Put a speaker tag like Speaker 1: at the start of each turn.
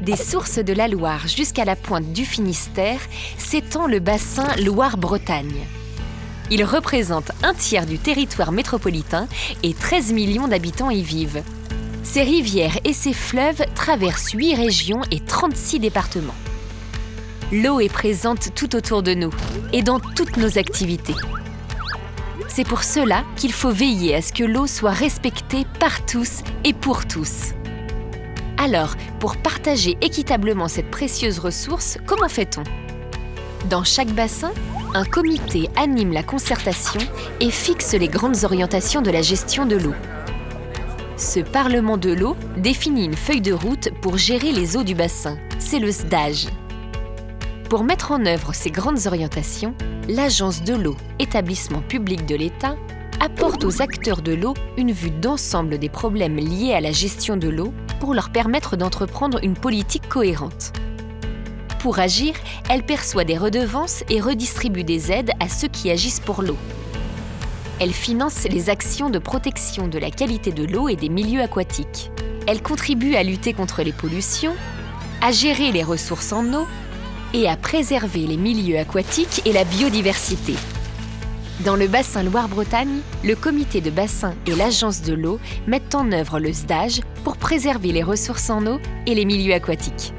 Speaker 1: Des sources de la Loire jusqu'à la pointe du Finistère s'étend le bassin Loire-Bretagne. Il représente un tiers du territoire métropolitain et 13 millions d'habitants y vivent. Ses rivières et ses fleuves traversent 8 régions et 36 départements. L'eau est présente tout autour de nous et dans toutes nos activités. C'est pour cela qu'il faut veiller à ce que l'eau soit respectée par tous et pour tous. Alors, pour partager équitablement cette précieuse ressource, comment fait-on? Dans chaque bassin, un comité anime la concertation et fixe les grandes orientations de la gestion de l'eau. Ce Parlement de l'eau définit une feuille de route pour gérer les eaux du bassin. C'est le SDAGE. Pour mettre en œuvre ces grandes orientations, l'Agence de l'eau, établissement public de l'État, apporte aux acteurs de l'eau une vue d'ensemble des problèmes liés à la gestion de l'eau pour leur permettre d'entreprendre une politique cohérente. Pour agir, elle perçoit des redevances et redistribue des aides à ceux qui agissent pour l'eau. Elle finance les actions de protection de la qualité de l'eau et des milieux aquatiques. Elle contribue à lutter contre les pollutions, à gérer les ressources en eau et à préserver les milieux aquatiques et la biodiversité. Dans le bassin Loire-Bretagne, le comité de bassin et l'agence de l'eau mettent en œuvre le SDAGE pour préserver les ressources en eau et les milieux aquatiques.